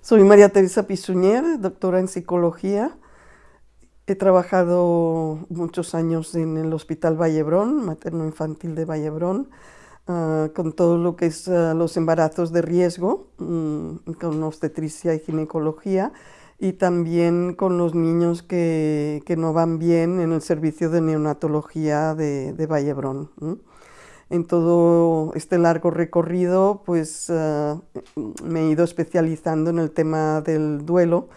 Soy María Teresa Pisuñer, doctora en psicología. He trabajado muchos años en el Hospital Vallebrón, materno-infantil de Vallebrón, ah, con todo lo que es ah, los embarazos de riesgo, mm, con obstetricia y ginecología, y también con los niños que, no van bien en el servicio de neonatología de, de Vallebrón en todo este largo recorrido, pues ah, me he ido especializando en el tema del duelo,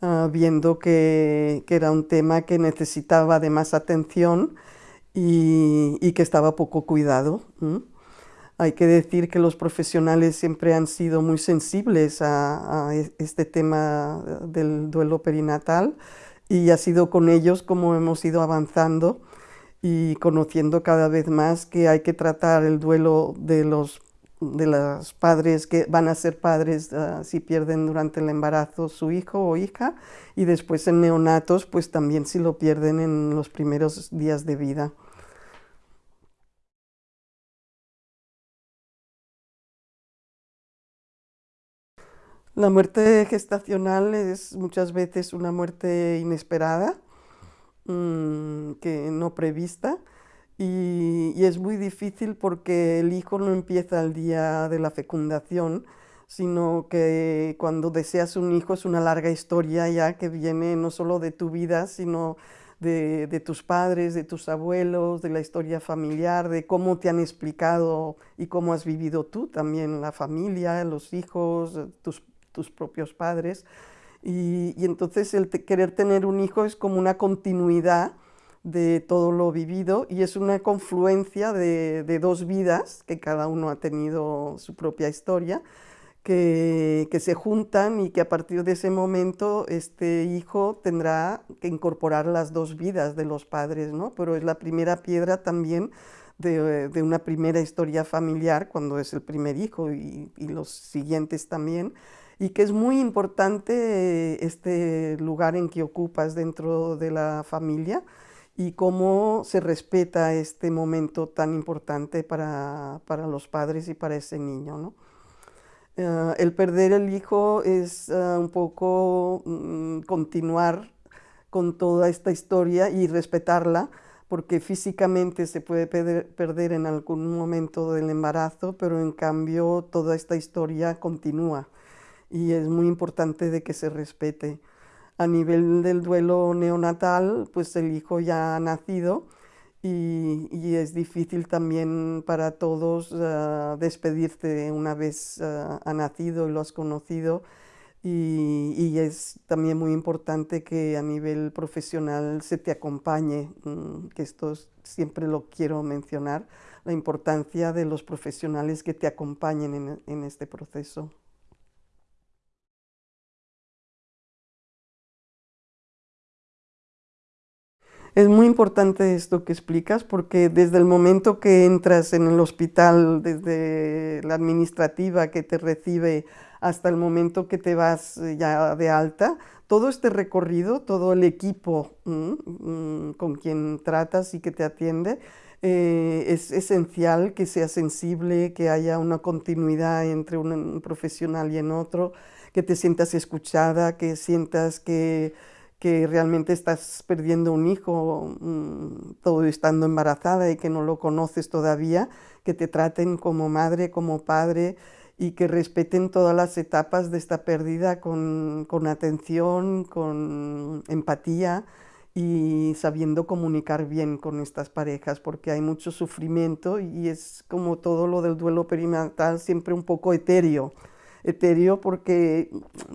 ah, viendo que, era un tema que necesitaba de más atención y, que estaba poco cuidado. Hay que decir que los profesionales siempre han sido muy sensibles a, a este tema del duelo perinatal y ha sido con ellos como hemos ido avanzando y conociendo cada vez más que hay que tratar el duelo de los de los padres que van a ser padres ah, si pierden durante el embarazo su hijo o hija y después en neonatos pues también si lo pierden en los primeros días de vida. La muerte gestacional es muchas veces una muerte inesperada Mm, que no prevista y, es muy difícil porque el hijo no empieza el día de la fecundación, sino que cuando deseas un hijo es una larga historia ya que viene no solo de tu vida, sino de, de, tus padres, de tus abuelos, de la historia familiar, de cómo te han explicado y cómo has vivido tú también, la familia, los hijos, tus, tus propios padres. Y, entonces el querer tener un hijo es como una continuidad de todo lo vivido y es una confluencia de, dos vidas, que cada uno ha tenido su propia historia, que, se juntan y que a partir de ese momento este hijo tendrá que incorporar las dos vidas de los padres, ¿no? Pero es la primera piedra también de, una primera historia familiar cuando es el primer hijo y los siguientes también, y que es muy importante este lugar en que ocupas dentro de la familia y cómo se respeta este momento tan importante para, los padres y para ese niño. Eh, el perder el hijo es eh, un poco mm, continuar con toda esta historia y respetarla, porque físicamente se puede perder en algún momento del embarazo, pero en cambio toda esta historia continúa y es muy importante de que se respete. A nivel del duelo neonatal, pues el hijo ya ha nacido y, es difícil también para todos ah, despedirte una vez ah, ha nacido y lo has conocido y, es también muy importante que a nivel profesional se te acompañe, mm, que esto siempre lo quiero mencionar, la importancia de los profesionales que te acompañen en este proceso. Es muy importante esto que explicas porque desde el momento que entras en el hospital, desde la administrativa que te recibe hasta el momento que te vas eh, ya de alta, todo este recorrido, todo el equipo mm, con quien tratas y que te atiende, eh, es esencial que sea sensible, que haya una continuidad entre un profesional y en otro, que te sientas escuchada, que sientas que que realmente estás perdiendo un hijo mm, todo estando embarazada y que no lo conoces todavía, que te traten como madre, como padre y que respeten todas las etapas de esta pérdida con, con atención, con empatía y sabiendo comunicar bien con estas parejas, porque hay mucho sufrimiento y es como todo lo del duelo perinatal siempre un poco etéreo, etéreo porque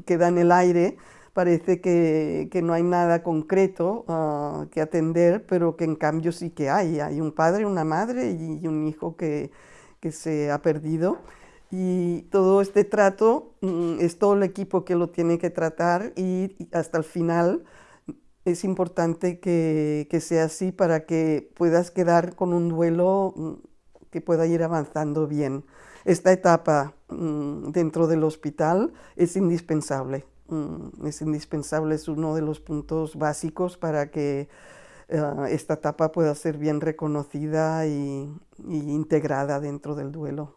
queda en el aire, parece que, no hay nada concreto ah, que atender, pero que en cambio sí que hay. Hay un padre, una madre y un hijo que, se ha perdido. Y todo este trato mm, es todo el equipo que lo tiene que tratar y, hasta el final es importante que, sea así para que puedas quedar con un duelo mm, que pueda ir avanzando bien. Esta etapa mm, dentro del hospital es indispensable. Mm, es indispensable, es uno de los puntos básicos para que eh, esta etapa pueda ser bien reconocida y integrada dentro del duelo.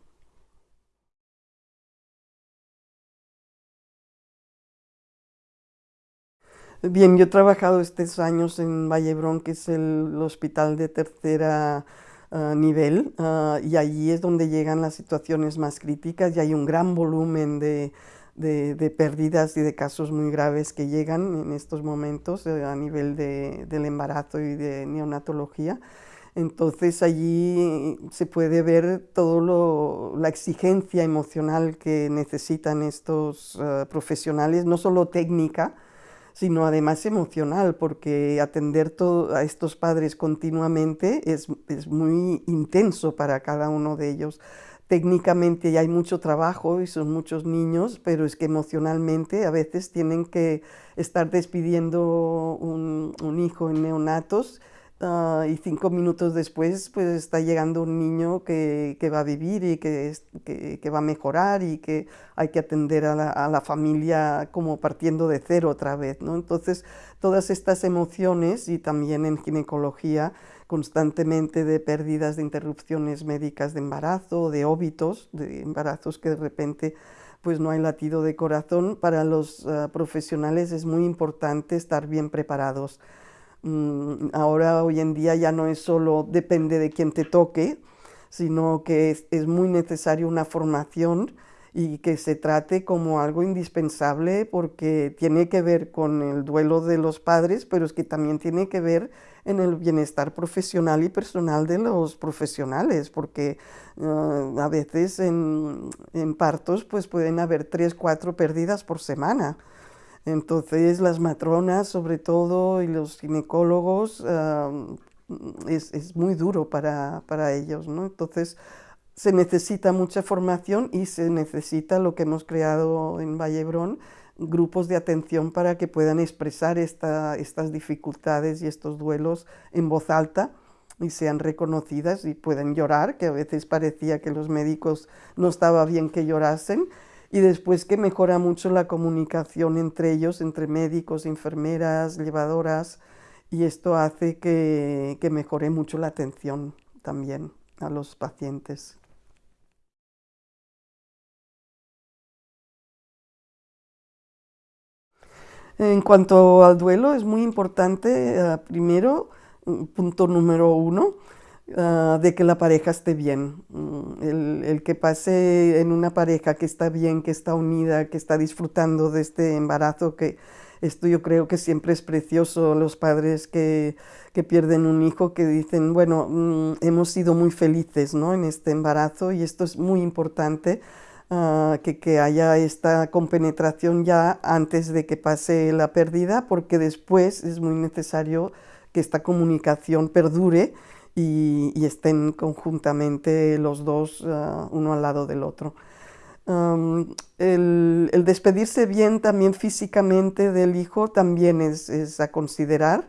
Bien, yo he trabajado estos años en Vallebrón, que es el hospital de tercera ah, nivel, ah, y allí es donde llegan las situaciones más críticas y hay un gran volumen de, de, pérdidas y de casos muy graves que llegan en estos momentos eh, a nivel de, del embarazo y de neonatología. Entonces allí se puede ver toda la exigencia emocional que necesitan estos ah, profesionales, no solo técnica, sino además emocional, porque atender a estos padres continuamente es, es, muy intenso para cada uno de ellos. Técnicamente ya hay mucho trabajo y son muchos niños, pero es que emocionalmente a veces tienen que estar despidiendo un, un hijo en neonatos Ah, y cinco minutos después pues está llegando un niño que, que va a vivir y que, que, va a mejorar y que hay que atender a la, familia como partiendo de cero otra vez. ¿no? Entonces todas estas emociones y también en ginecología constantemente de pérdidas de interrupciones médicas de embarazo, de óbitos, de embarazos que de repente pues no hay latido de corazón, para los uh, profesionales es muy importante estar bien preparados Mm, ahora, hoy en día, ya no es solo depende de quién te toque, sino que es, muy necesario una formación y que se trate como algo indispensable porque tiene que ver con el duelo de los padres, pero es que también tiene que ver en el bienestar profesional y personal de los profesionales, porque ah, a veces en, en, partos pues pueden haber tres, cuatro pérdidas por semana. Entonces las matronas sobre todo y los ginecólogos es, muy duro para, ellos, ¿no? Entonces se necesita mucha formación y se necesita lo que hemos creado en Vallebrón, grupos de atención para que puedan expresar estas dificultades y estos duelos en voz alta y sean reconocidas y puedan llorar, que a veces parecía que los médicos no estaba bien que llorasen, y después que mejora mucho la comunicación entre ellos, entre médicos, enfermeras, llevadoras, y esto hace que, que mejore mucho la atención también a los pacientes. En cuanto al duelo, es muy importante, eh, primero, punto número uno, Ah, de que la pareja esté bien. Mm, el, que pase en una pareja que está bien, que está unida, que está disfrutando de este embarazo, que esto yo creo que siempre es precioso, los padres que, que pierden un hijo, que dicen, bueno, mm, hemos sido muy felices ¿no? en este embarazo y esto es muy importante. Ah, que, que, haya esta compenetración ya antes de que pase la pérdida, porque después es muy necesario que esta comunicación perdure y, estén conjuntamente los dos ah, uno al lado del otro. el, despedirse bien también físicamente del hijo también es, a considerar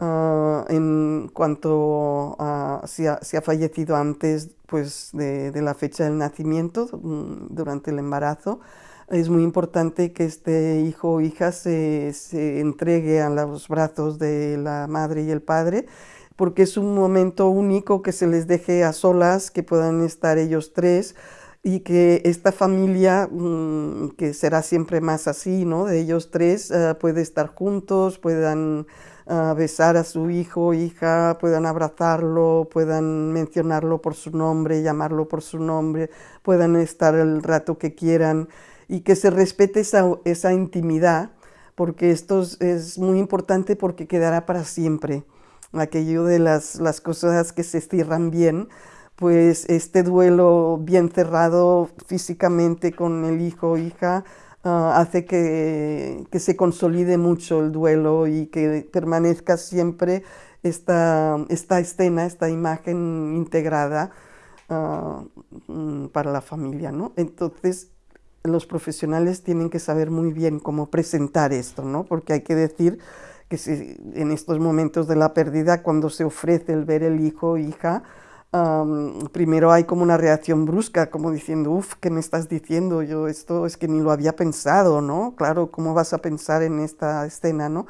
ah, en cuanto a si ha, ha fallecido antes pues, de, la fecha del nacimiento, mm, durante el embarazo. Es muy importante que este hijo o hija se, se entregue a los brazos de la madre y el padre porque es un momento único que se les deje a solas, que puedan estar ellos tres y que esta familia, mm, que será siempre más así, ¿no? De ellos tres, uh, puede estar juntos, puedan uh, besar a su hijo, hija, puedan abrazarlo, puedan mencionarlo por su nombre, llamarlo por su nombre, puedan estar el rato que quieran y que se respete esa, esa intimidad, porque esto es muy importante porque quedará para siempre aquello de las, las cosas que se cierran bien, pues este duelo bien cerrado físicamente con el hijo o hija uh, hace que, que, se consolide mucho el duelo y que permanezca siempre esta, esta escena, esta imagen integrada uh, para la familia. ¿no? Entonces, los profesionales tienen que saber muy bien cómo presentar esto, ¿no? porque hay que decir que en estos momentos de la pérdida, cuando se ofrece el ver el hijo o hija, primero hay como una reacción brusca, como diciendo, uff, ¿qué me estás diciendo? Yo esto es que ni lo había pensado, ¿no? Claro, ¿cómo vas a pensar en esta escena, no?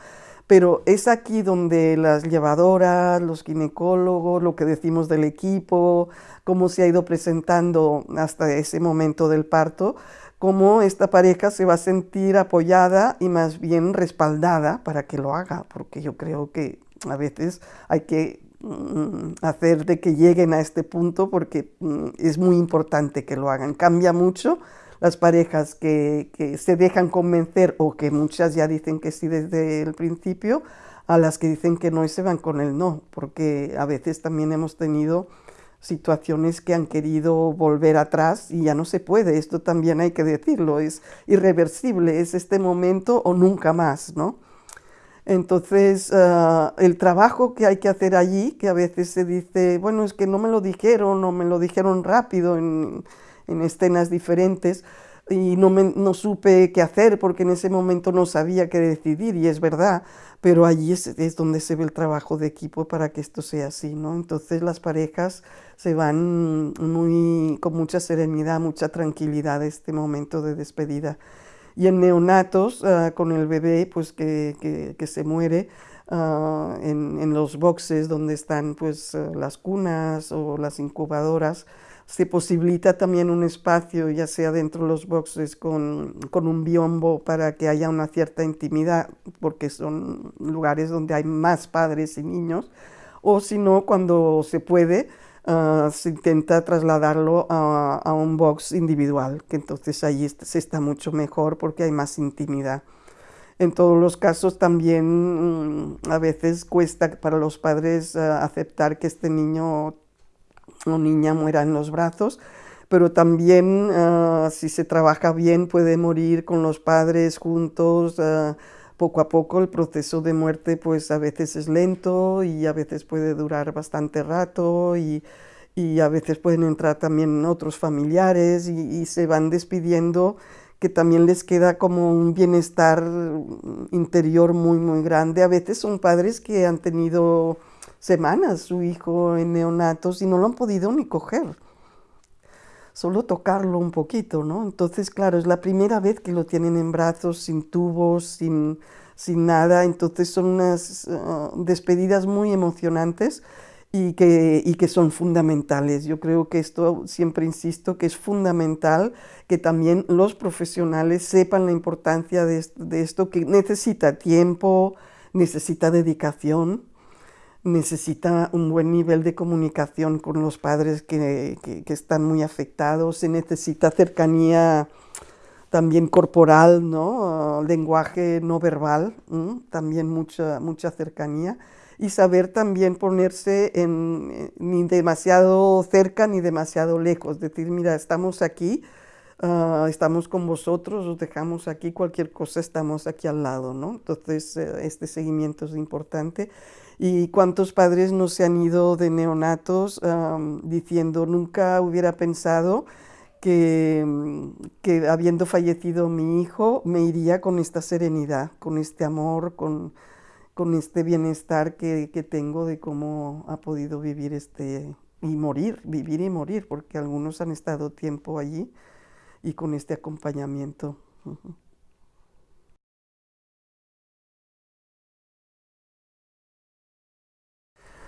Pero es aquí donde las llevadoras, los ginecólogos, lo que decimos del equipo, cómo se ha ido presentando hasta ese momento del parto, cómo esta pareja se va a sentir apoyada y más bien respaldada para que lo haga, porque yo creo que a veces hay que mm, hacer de que lleguen a este punto porque mm, es muy importante que lo hagan. Cambia mucho las parejas que, se dejan convencer o que muchas ya dicen que sí desde el principio, a las que dicen que no y se van con el no, porque a veces también hemos tenido situaciones que han querido volver atrás y ya no se puede, esto también hay que decirlo, es irreversible, es este momento o nunca más, ¿no? Entonces, uh, el trabajo que hay que hacer allí, que a veces se dice, bueno, es que no me lo dijeron o me lo dijeron rápido en, en escenas diferentes y no, me, no supe qué hacer porque en ese momento no sabía qué decidir y es verdad, pero allí es, es, donde se ve el trabajo de equipo para que esto sea así, ¿no? Entonces las parejas se van muy, con mucha serenidad, mucha tranquilidad este momento de despedida. Y en neonatos, uh, con el bebé pues que, que, que se muere, uh, en, en, los boxes donde están pues las cunas o las incubadoras, se posibilita también un espacio, ya sea dentro de los boxes con, con, un biombo para que haya una cierta intimidad, porque son lugares donde hay más padres y niños, o si no, cuando se puede, uh, se intenta trasladarlo a, a, un box individual, que entonces ahí se está mucho mejor porque hay más intimidad. En todos los casos también mm, a veces cuesta para los padres uh, aceptar que este niño o niña muera en los brazos, pero también uh, si se trabaja bien puede morir con los padres juntos, uh, poco a poco el proceso de muerte pues a veces es lento y a veces puede durar bastante rato y, y a veces pueden entrar también otros familiares y, se van despidiendo que también les queda como un bienestar interior muy muy grande. A veces son padres que han tenido semanas su hijo en neonatos y no lo han podido ni coger. Solo tocarlo un poquito, ¿no? Entonces, claro, es la primera vez que lo tienen en brazos, sin tubos, sin, sin nada. Entonces son unas uh, despedidas muy emocionantes y que, y que son fundamentales. Yo creo que esto, siempre insisto, que es fundamental que también los profesionales sepan la importancia de, de esto, que necesita tiempo, necesita dedicación, necesita un buen nivel de comunicación con los padres que, que, están muy afectados, se necesita cercanía también corporal, ¿no? Lenguaje no verbal, también mucha, mucha cercanía y saber también ponerse en, eh, ni demasiado cerca ni demasiado lejos, decir, mira, estamos aquí, uh, estamos con vosotros, os dejamos aquí, cualquier cosa estamos aquí al lado, ¿no? Entonces, uh, este seguimiento es importante y cuántos padres no se han ido de neonatos diciendo nunca hubiera pensado que, que, habiendo fallecido mi hijo me iría con esta serenidad, con este amor, con, con este bienestar que, que, tengo de cómo ha podido vivir este y morir, vivir y morir, porque algunos han estado tiempo allí y con este acompañamiento.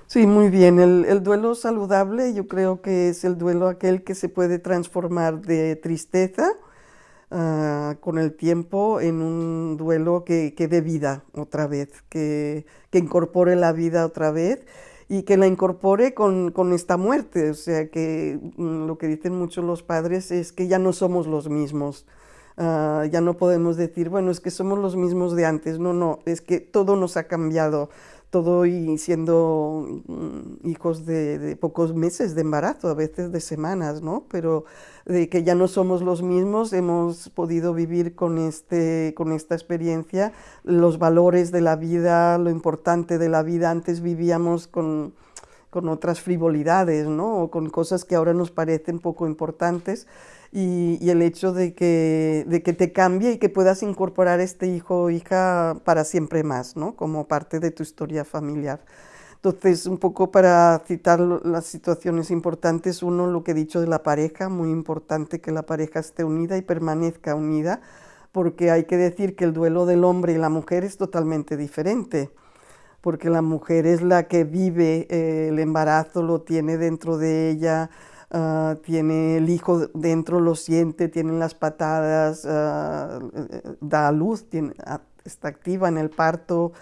Sí, muy bien. El, el, duelo saludable yo creo que es el duelo aquel que se puede transformar de tristeza uh, con el tiempo en un duelo que, que dé vida otra vez, que, que, incorpore la vida otra vez y que la incorpore con, con esta muerte. O sea, que um, lo que dicen muchos los padres es que ya no somos los mismos. Uh, ya no podemos decir, bueno, es que somos los mismos de antes. No, no, es que todo nos ha cambiado todo y siendo mm, hijos de, de, pocos meses de embarazo, a veces de semanas, ¿no? Pero de que ya no somos los mismos, hemos podido vivir con, este, con esta experiencia los valores de la vida, lo importante de la vida. Antes vivíamos con, con otras frivolidades, ¿no? O con cosas que ahora nos parecen poco importantes y, y, el hecho de que, de que te cambie y que puedas incorporar este hijo o hija para siempre más, ¿no? Como parte de tu historia familiar. Entonces, un poco para citar las situaciones importantes, uno, lo que he dicho de la pareja, muy importante que la pareja esté unida y permanezca unida, porque hay que decir que el duelo del hombre y la mujer es totalmente diferente, porque la mujer es la que vive eh, el embarazo, lo tiene dentro de ella, ah, tiene el hijo dentro, lo siente, tiene las patadas, ah, da a luz, tiene, está activa en el parto,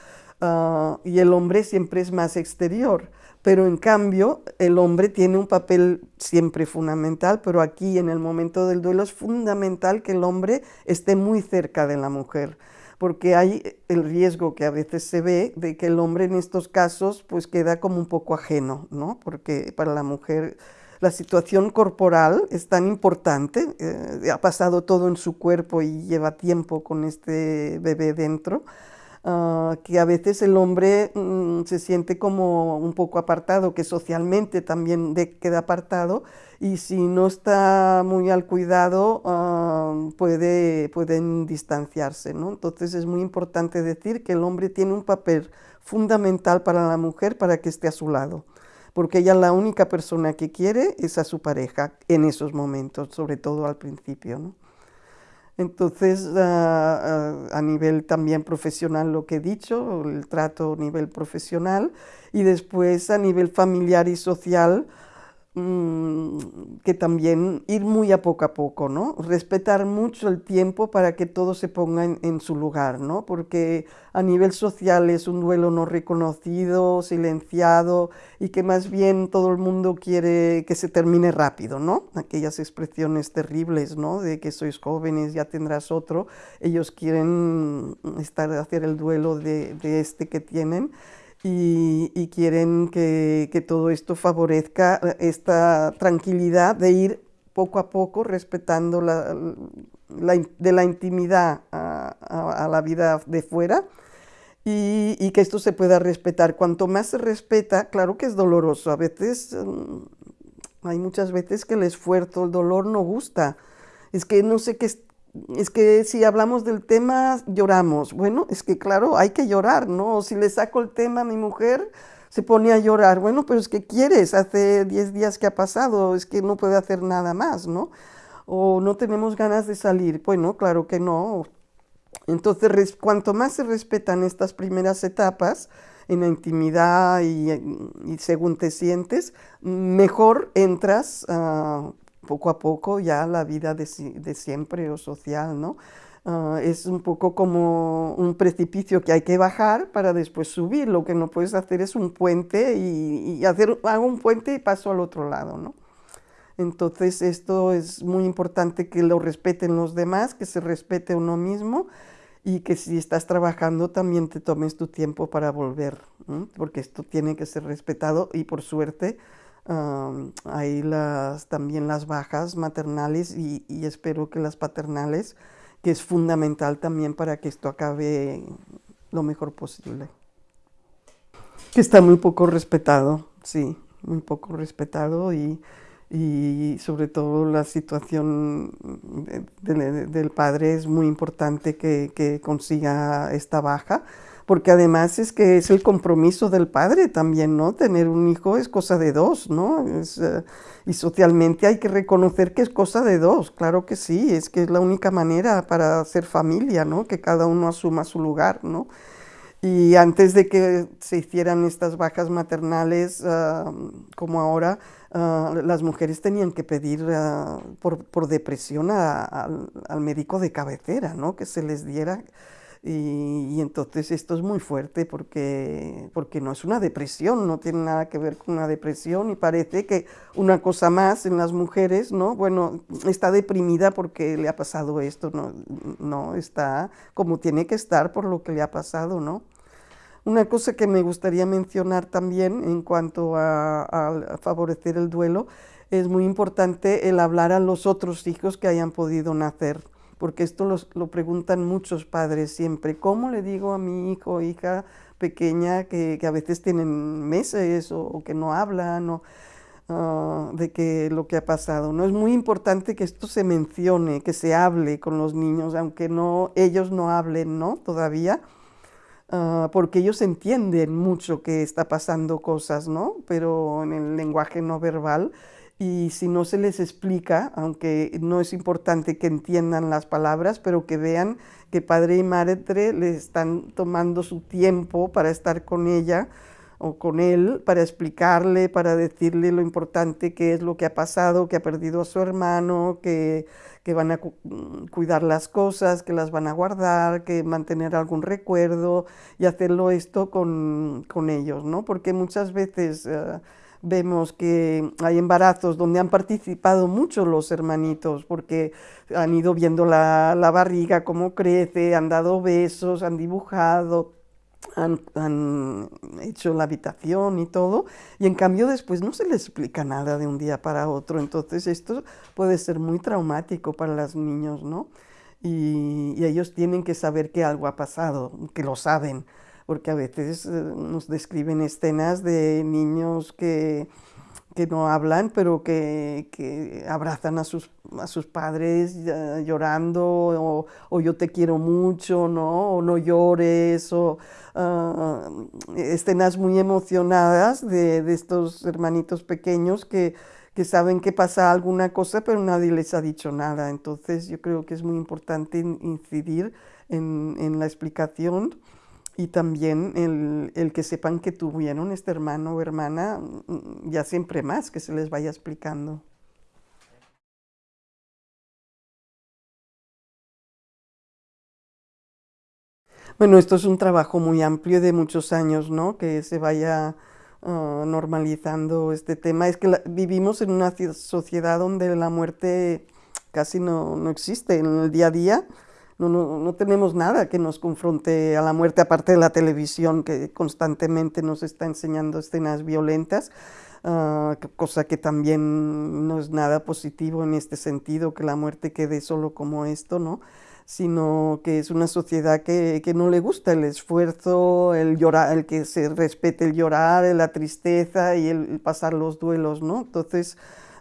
y el hombre siempre es más exterior pero en cambio el hombre tiene un papel siempre fundamental, pero aquí en el momento del duelo es fundamental que el hombre esté muy cerca de la mujer, porque hay el riesgo que a veces se ve de que el hombre en estos casos pues queda como un poco ajeno, ¿no? porque para la mujer la situación corporal es tan importante, eh, ha pasado todo en su cuerpo y lleva tiempo con este bebé dentro, Ah, que a veces el hombre mm, se siente como un poco apartado, que socialmente también queda apartado y si no está muy al cuidado ah, puede, pueden distanciarse. ¿no? Entonces es muy importante decir que el hombre tiene un papel fundamental para la mujer para que esté a su lado porque ella la única persona que quiere es a su pareja en esos momentos, sobre todo al principio. ¿no? Entonces, ah, ah, a nivel también profesional, lo que he dicho, el trato a nivel profesional, y después a nivel familiar y social, que también ir muy a poco a poco, ¿no? Respetar mucho el tiempo para que todo se ponga en, su lugar, ¿no? Porque a nivel social es un duelo no reconocido, silenciado y que más bien todo el mundo quiere que se termine rápido, ¿no? Aquellas expresiones terribles, ¿no? De que sois jóvenes, ya tendrás otro. Ellos quieren estar, hacer el duelo de este que tienen y, quieren que, todo esto favorezca eh, esta tranquilidad de ir poco a poco respetando la, de la intimidad a, la vida de fuera y, que esto se pueda respetar. Cuanto más se respeta, claro que es doloroso, a veces, mm, hay muchas veces que el esfuerzo, el dolor no gusta, es que no sé qué, es que si hablamos del tema, lloramos. Bueno, es que claro, hay que llorar, ¿no? Si le saco el tema a mi mujer, se pone a llorar. Bueno, pero es que quieres, hace 10 días que ha pasado, es que no puede hacer nada más, ¿no? O no tenemos ganas de salir. Bueno, claro que no. Entonces, cuanto más se respetan estas primeras etapas, en la intimidad y, según te sientes, mejor entras poco a poco ya la vida de, siempre o social, ¿no? Ah, es un poco como un precipicio que hay que bajar para después subir. Lo que no puedes hacer es un puente y, hacer, hago un puente y paso al otro lado, ¿no? Entonces esto es muy importante que lo respeten los demás, que se respete uno mismo y que si estás trabajando también te tomes tu tiempo para volver, porque esto tiene que ser respetado y por suerte hay las, también las bajas maternales y, espero que las paternales, que es fundamental también para que esto acabe lo mejor posible. Que está muy poco respetado, sí, muy poco respetado y, sobre todo la situación del padre es muy importante que, que consiga esta baja porque además es que es el compromiso del padre también, ¿no? Tener un hijo es cosa de dos, ¿no? Eh, y socialmente hay que reconocer que es cosa de dos, claro que sí, es que es la única manera para ser familia, ¿no? Que cada uno asuma su lugar, ¿no? Y antes de que se hicieran estas bajas maternales, ah, como ahora, ah, las mujeres tenían que pedir ah, por, depresión al médico de cabecera, ¿no? Que se les diera y, entonces esto es muy fuerte porque, porque no es una depresión, no tiene nada que ver con una depresión y parece que una cosa más en las mujeres, ¿no? Bueno, está deprimida porque le ha pasado esto, no, no está como tiene que estar por lo que le ha pasado, ¿no? Una cosa que me gustaría mencionar también en cuanto a, favorecer el duelo, es muy importante el hablar a los otros hijos que hayan podido nacer porque esto lo preguntan muchos padres siempre. ¿Cómo le digo a mi hijo o hija pequeña que, a veces tienen meses o, que no hablan o, ah, de que lo que ha pasado? ¿no? Es muy importante que esto se mencione, que se hable con los niños, aunque no, ellos no hablen ¿no? todavía, ah, porque ellos entienden mucho que está pasando cosas, ¿no? pero en el lenguaje no verbal y si no se les explica, aunque no es importante que entiendan las palabras, pero que vean que padre y madre le están tomando su tiempo para estar con ella, o con él para explicarle, para decirle lo importante que es lo que ha pasado, que ha perdido a su hermano, que, que van a mm, cuidar las cosas, que las van a guardar, que mantener algún recuerdo y hacerlo esto con, con ellos, ¿no? Porque muchas veces... Uh, vemos que hay embarazos donde han participado mucho los hermanitos porque han ido viendo la, la barriga, cómo crece, han dado besos, han dibujado, han, hecho la habitación y todo, y en cambio después no se les explica nada de un día para otro, entonces esto puede ser muy traumático para los niños, ¿no? Y, y ellos tienen que saber que algo ha pasado, que lo saben, porque a veces eh, nos describen escenas de niños que que no hablan, pero que, que abrazan a sus, a sus padres llorando, o, o, yo te quiero mucho, ¿no? o no llores, o uh, escenas muy emocionadas de, de, estos hermanitos pequeños que, que saben que pasa alguna cosa, pero nadie les ha dicho nada. Entonces yo creo que es muy importante incidir en, en la explicación y también el, el, que sepan que tuvieron este hermano o hermana, mm, ya siempre más, que se les vaya explicando. Bueno, esto es un trabajo muy amplio de muchos años, ¿no? Que se vaya uh, normalizando este tema. Es que la, vivimos en una sociedad donde la muerte casi no, no existe en el día a día no, no, no, tenemos nada que nos confronte a la muerte, aparte de la televisión que constantemente nos está enseñando escenas violentas, uh, cosa que también no es nada positivo en este sentido, que la muerte quede solo como esto, ¿no? sino que es una sociedad que, que, no le gusta el esfuerzo, el llorar, el que se respete el llorar, la tristeza y el, el pasar los duelos, ¿no? Entonces,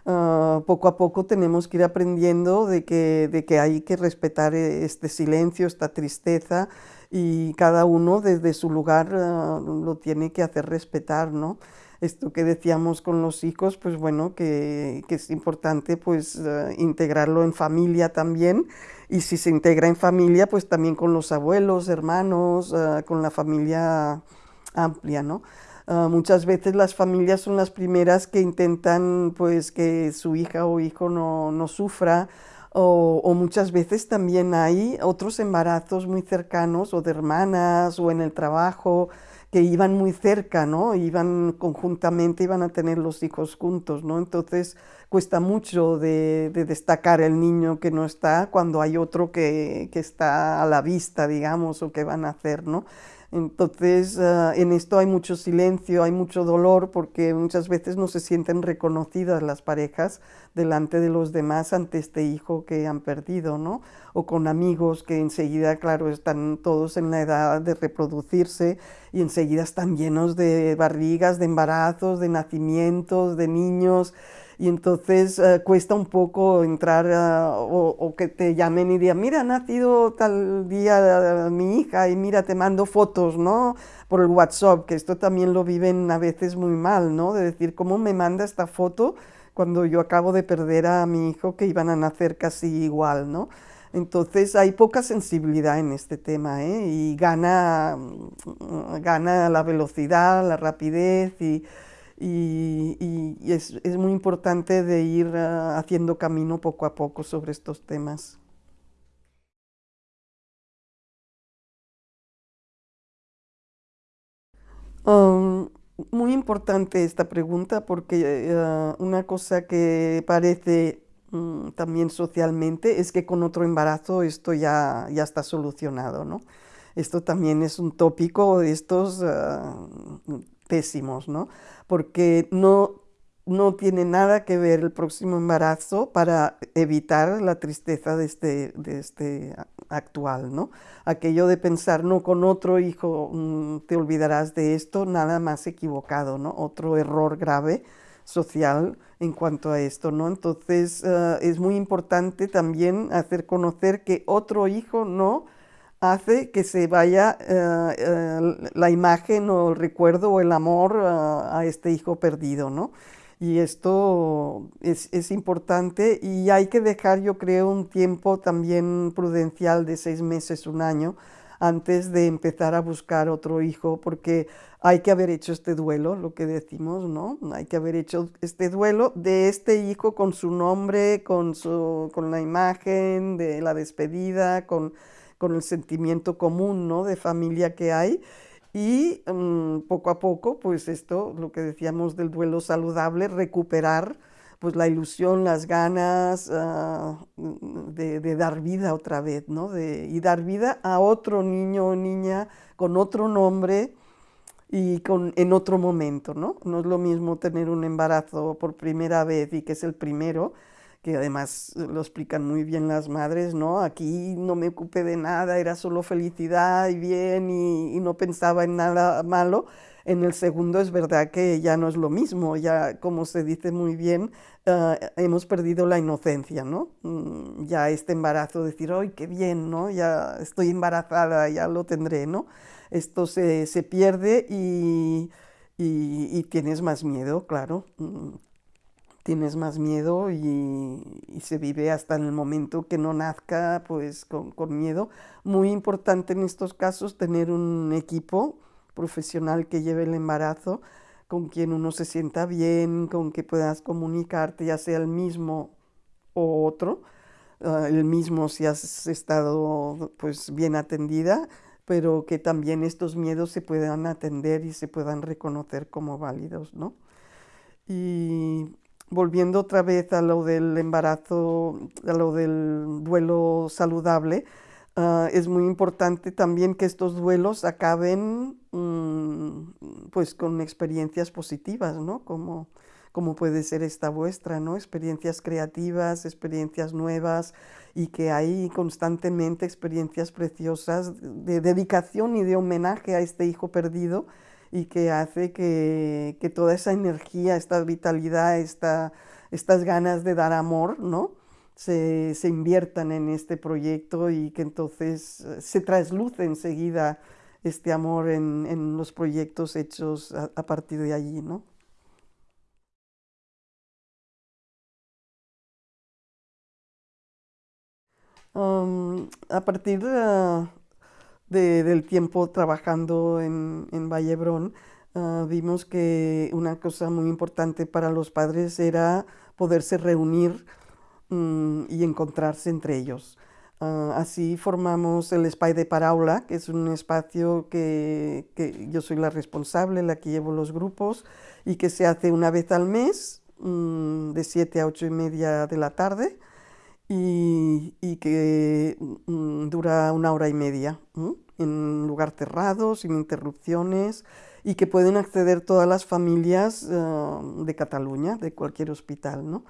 Uh, poco a poco tenemos que ir aprendiendo de que, de que hay que respetar eh, este silencio, esta tristeza y cada uno desde su lugar uh, lo tiene que hacer respetar, ¿no? Esto que decíamos con los hijos, pues bueno, que, que es importante pues uh, integrarlo en familia también y si se integra en familia, pues también con los abuelos, hermanos, con la familia amplia, ¿no? Uh, muchas veces las familias son las primeras que intentan pues que su hija o hijo no, no sufra o, muchas veces también hay otros embarazos muy cercanos o de hermanas o en el trabajo que iban muy cerca, ¿no? Iban conjuntamente, iban a tener los hijos juntos, ¿no? Entonces cuesta mucho de, de destacar el niño que no está cuando hay otro que, que, está a la vista, digamos, o que van a hacer, ¿no? Entonces, uh, en esto hay mucho silencio, hay mucho dolor, porque muchas veces no se sienten reconocidas las parejas delante de los demás ante este hijo que han perdido, ¿no? O con amigos que enseguida, claro, están todos en la edad de reproducirse y enseguida están llenos de barrigas, de embarazos, de nacimientos, de niños, y entonces uh, cuesta un poco entrar uh, o, o, que te llamen y digan, mira, ha nacido tal día uh, mi hija y mira, te mando fotos, ¿no? Por el WhatsApp, que esto también lo viven a veces muy mal, ¿no? De decir, ¿cómo me manda esta foto cuando yo acabo de perder a mi hijo que iban a nacer casi igual, ¿no? Entonces hay poca sensibilidad en este tema ¿eh? y gana, mm, gana la velocidad, la rapidez y y, es, es, muy importante de ir uh, haciendo camino poco a poco sobre estos temas. Um, muy importante esta pregunta porque uh, una cosa que parece um, también socialmente es que con otro embarazo esto ya, ya está solucionado, ¿no? Esto también es un tópico de estos uh, pésimos, ¿no? Porque no, no tiene nada que ver el próximo embarazo para evitar la tristeza de este, de este actual, ¿no? Aquello de pensar, no, con otro hijo mm, te olvidarás de esto, nada más equivocado, ¿no? Otro error grave social en cuanto a esto, ¿no? Entonces, uh, es muy importante también hacer conocer que otro hijo no hace que se vaya uh, la imagen o el recuerdo o el amor uh, a este hijo perdido, ¿no? Y esto es, es, importante y hay que dejar, yo creo, un tiempo también prudencial de seis meses, un año, antes de empezar a buscar otro hijo, porque hay que haber hecho este duelo, lo que decimos, ¿no? Hay que haber hecho este duelo de este hijo con su nombre, con, su, con la imagen de la despedida, con, con el sentimiento común, ¿no? De familia que hay. Y mm, poco a poco, pues esto, lo que decíamos del duelo saludable, recuperar pues la ilusión, las ganas ah, de, dar vida otra vez, ¿no? De, y dar vida a otro niño o niña con otro nombre y con, en otro momento, ¿no? No es lo mismo tener un embarazo por primera vez y que es el primero, que además lo explican muy bien las madres, ¿no? Aquí no me ocupé de nada, era solo felicidad y bien y, y no pensaba en nada malo en el segundo es verdad que ya no es lo mismo, ya como se dice muy bien, ah, hemos perdido la inocencia, ¿no? Mm, ya este embarazo, decir, ¡ay, qué bien, ¿no? Ya estoy embarazada, ya lo tendré, ¿no? Esto se, pierde y, tienes más miedo, claro. Tienes más miedo y, se vive hasta en el momento que no nazca, pues con, con miedo. Muy importante en estos casos tener un equipo profesional que lleve el embarazo, con quien uno se sienta bien, con que puedas comunicarte, ya sea el mismo o otro, ah, el mismo si has estado pues bien atendida, pero que también estos miedos se puedan atender y se puedan reconocer como válidos, ¿no? Y volviendo otra vez a lo del embarazo, a lo del duelo saludable, Ah, es muy importante también que estos duelos acaben mm, pues con experiencias positivas, ¿no? Como, como puede ser esta vuestra, ¿no? Experiencias creativas, experiencias nuevas y que hay constantemente experiencias preciosas de dedicación y de homenaje a este hijo perdido y que hace que, que toda esa energía, esta vitalidad, esta, estas ganas de dar amor, ¿no? se, inviertan en este proyecto y que entonces eh, se trasluce enseguida este amor en, los proyectos hechos a, partir de allí, ¿no? a partir del tiempo trabajando en, en Vallebrón, ah, vimos que una cosa muy importante para los padres era poderse reunir Mm, y encontrarse entre ellos. Ah, así formamos el Espai de Paraula, que es un espacio que, yo soy la responsable, la que llevo los grupos, y que se hace una vez al mes, mm, de 7 a 8 y media de la tarde, y, que mm, dura una hora y media, en un lugar cerrado, sin interrupciones, y que pueden acceder todas las familias ah, de Cataluña, de cualquier hospital. ¿no?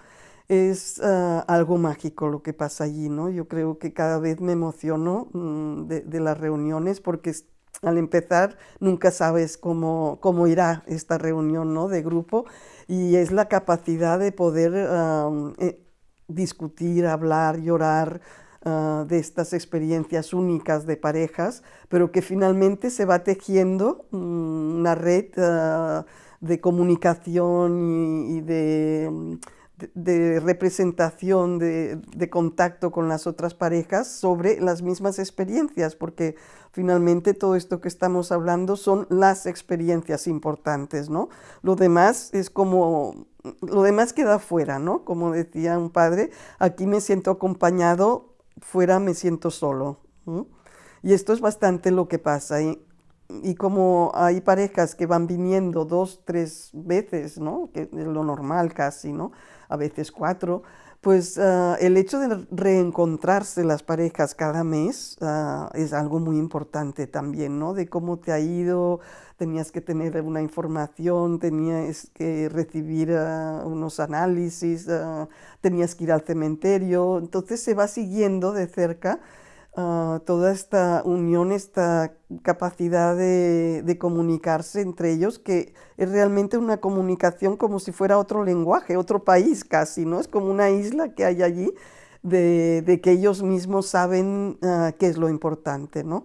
es ah, algo mágico lo que pasa allí, ¿no? Yo creo que cada vez me emociono mm, de, las reuniones porque al empezar nunca sabes cómo, cómo irá esta reunión ¿no? de grupo y es la capacidad de poder eh, discutir, hablar, llorar, ah, de estas experiencias únicas de parejas, pero que finalmente se va tejiendo mm, una red ah, de comunicación y de de, representación, de, contacto con las otras parejas sobre las mismas experiencias, porque finalmente todo esto que estamos hablando son las experiencias importantes, ¿no? Lo demás es como, lo demás queda fuera, ¿no? Como decía un padre, aquí me siento acompañado, fuera me siento solo. Y esto es bastante lo que pasa. Y, y como hay parejas que van viniendo dos, tres veces, ¿no? Que es lo normal casi, ¿no? a veces cuatro, pues ah, el hecho de reencontrarse las parejas cada mes ah, es algo muy importante también, ¿no? De cómo te ha ido, tenías que tener una información, tenías que recibir ah, unos análisis, tenías que ir al cementerio, entonces se va siguiendo de cerca Ah, toda esta unión, esta capacidad de, comunicarse entre ellos, que es realmente una comunicación como si fuera otro lenguaje, otro país casi, ¿no? Es como una isla que hay allí de, que ellos mismos saben ah, qué es lo importante, ¿no?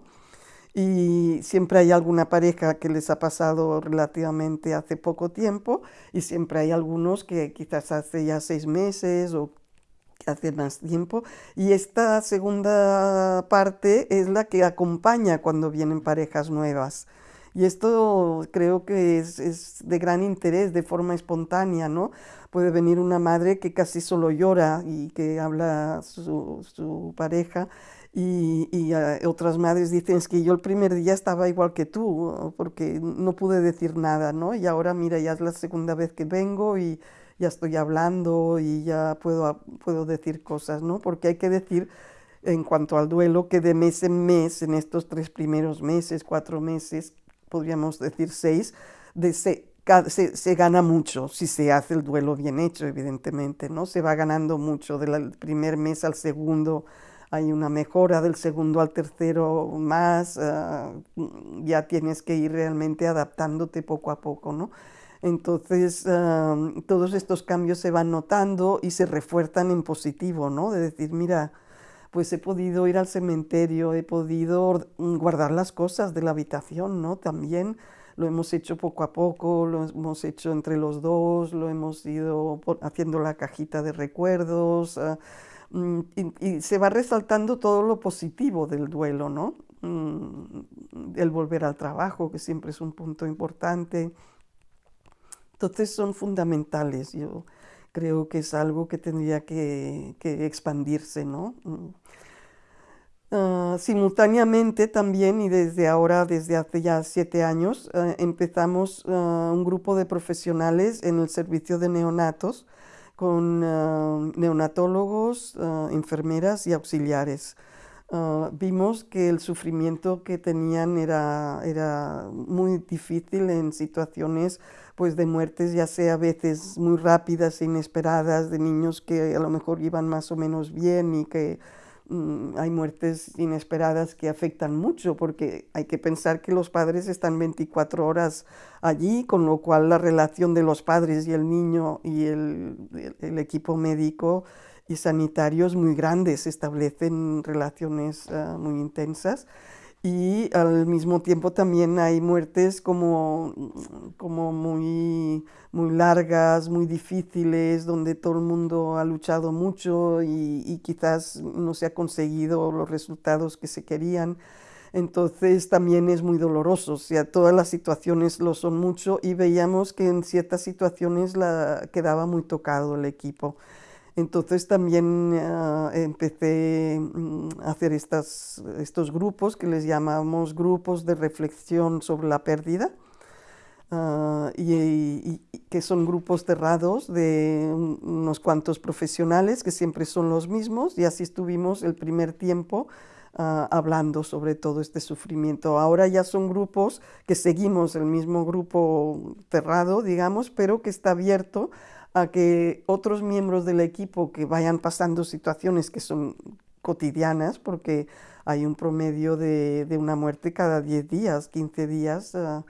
Y siempre hay alguna pareja que les ha pasado relativamente hace poco tiempo y siempre hay algunos que quizás hace ya seis meses o hace más tiempo. Y esta segunda parte es la que acompaña cuando vienen parejas nuevas. Y esto creo que es, de gran interés, de forma espontánea, ¿no? Puede venir una madre que casi solo llora y que habla su, su pareja y, y otras madres dicen, es que yo el primer día estaba igual que tú, porque no pude decir nada, ¿no? Y ahora mira, ya es la segunda vez que vengo y ya estoy hablando y ya puedo, puedo decir cosas, ¿no? Porque hay que decir en cuanto al duelo que de mes en mes, en estos tres primeros meses, cuatro meses, podríamos decir seis, de se, se, gana mucho si se hace el duelo bien hecho, evidentemente, ¿no? Se va ganando mucho del primer mes al segundo, hay una mejora del segundo al tercero más, ah, ya tienes que ir realmente adaptándote poco a poco, ¿no? Entonces, todos estos cambios se van notando y se refuerzan en positivo, ¿no? De decir, mira, pues he podido ir al cementerio, he podido guardar las cosas de la habitación, ¿no? También lo hemos hecho poco a poco, lo hemos hecho entre los dos, lo hemos ido haciendo la cajita de recuerdos, ah, mm, y, se va resaltando todo lo positivo del duelo, ¿no? Mm, el volver al trabajo, que siempre es un punto importante, entonces son fundamentales. Yo creo que es algo que tendría que, expandirse, ¿no? Mm. Ah, simultáneamente también, y desde ahora, desde hace ya siete años, ah, empezamos ah, un grupo de profesionales en el servicio de neonatos con neonatólogos, enfermeras y auxiliares. vimos que el sufrimiento que tenían era, era muy difícil en situaciones pues de muertes ya sea a veces muy rápidas e inesperadas de niños que a lo mejor iban más o menos bien y que mm, hay muertes inesperadas que afectan mucho porque hay que pensar que los padres están 24 horas allí, con lo cual la relación de los padres y el niño y el, el, equipo médico y sanitario es muy grande, se establecen relaciones ah, muy intensas y al mismo tiempo también hay muertes como, como muy, muy largas, muy difíciles, donde todo el mundo ha luchado mucho y, quizás no se ha conseguido los resultados que se querían. Entonces también es muy doloroso, o sea, todas las situaciones lo son mucho y veíamos que en ciertas situaciones la, quedaba muy tocado el equipo. Entonces también ah, empecé mm, a hacer estas, estos grupos que les llamamos grupos de reflexión sobre la pérdida, ah, y, que son grupos cerrados de unos cuantos profesionales que siempre son los mismos, y así estuvimos el primer tiempo ah, hablando sobre todo este sufrimiento. Ahora ya son grupos que seguimos el mismo grupo cerrado, digamos, pero que está abierto a que otros miembros del equipo que vayan pasando situaciones que son cotidianas, porque hay un promedio de, una muerte cada 10 días, 15 días, ah,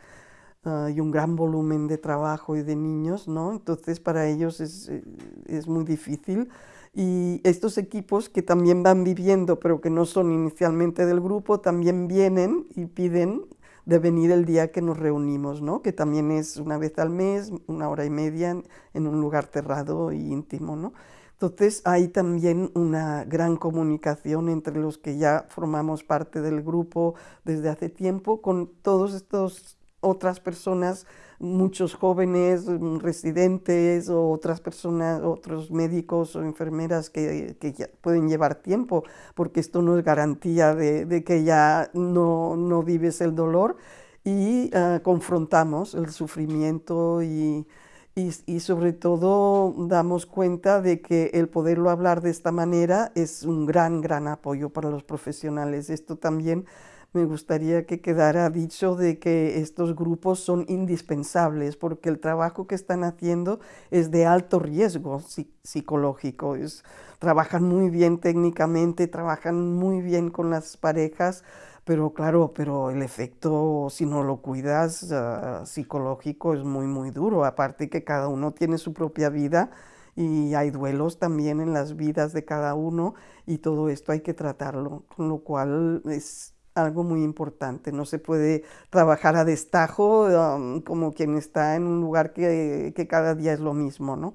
ah, y un gran volumen de trabajo y de niños, ¿no? Entonces para ellos es, eh, es muy difícil. Y estos equipos que también van viviendo, pero que no son inicialmente del grupo, también vienen y piden de venir el día que nos reunimos, ¿no? que también es una vez al mes, una hora y media en, un lugar cerrado e íntimo. ¿no? Entonces hay también una gran comunicación entre los que ya formamos parte del grupo desde hace tiempo con todos estos otras personas, muchos jóvenes mm, residentes o otras personas, otros médicos o enfermeras que, que pueden llevar tiempo, porque esto no es garantía de, que ya no, no, vives el dolor y ah, confrontamos el sufrimiento y, y, y, sobre todo damos cuenta de que el poderlo hablar de esta manera es un gran, gran apoyo para los profesionales. Esto también me gustaría que quedara dicho de que estos grupos son indispensables porque el trabajo que están haciendo es de alto riesgo psicológico. trabajan muy bien técnicamente, trabajan muy bien con las parejas, pero claro, pero el efecto, si no lo cuidas, ah, psicológico es muy, muy duro. Aparte que cada uno tiene su propia vida y hay duelos también en las vidas de cada uno y todo esto hay que tratarlo, con lo cual es algo muy importante. No se puede trabajar a destajo um, como quien está en un lugar que, cada día es lo mismo, ¿no?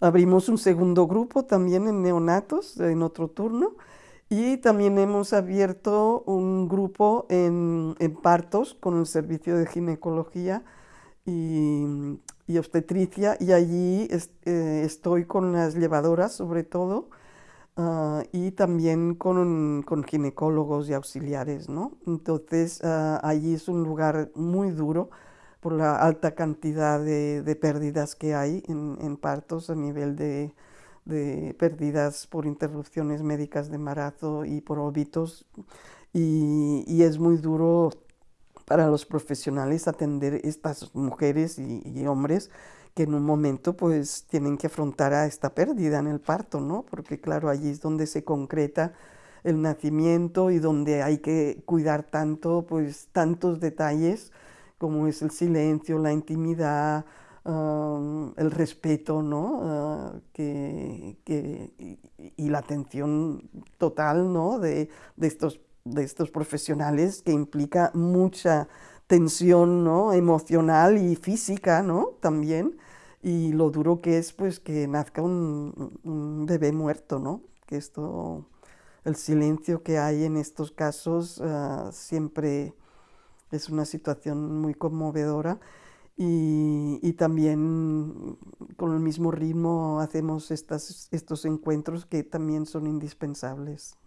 Abrimos un segundo grupo también en neonatos, en otro turno, y también hemos abierto un grupo en, en partos con el servicio de ginecología y, y obstetricia, y allí eh, estoy con las llevadoras sobre todo, uh, y también con, con, ginecólogos y auxiliares, ¿no? Entonces, allí es un lugar muy duro por la alta cantidad de, de pérdidas que hay en, partos a nivel de, de pérdidas por interrupciones médicas de embarazo y por óbitos, y, y es muy duro para los profesionales atender estas mujeres y, hombres que en un momento pues tienen que afrontar a esta pérdida en el parto, ¿no? Porque claro, allí es donde se concreta el nacimiento y donde hay que cuidar tanto, pues tantos detalles como es el silencio, la intimidad, el respeto, ¿no? Uh, que, que, y, y, la atención total, ¿no? De, de estos de estos profesionales que implica mucha tensión ¿no? emocional y física ¿no? también y lo duro que es pues que nazca un, bebé muerto no que esto el silencio que hay en estos casos uh, siempre es una situación muy conmovedora y, y, también con el mismo ritmo hacemos estas, estos encuentros que también son indispensables.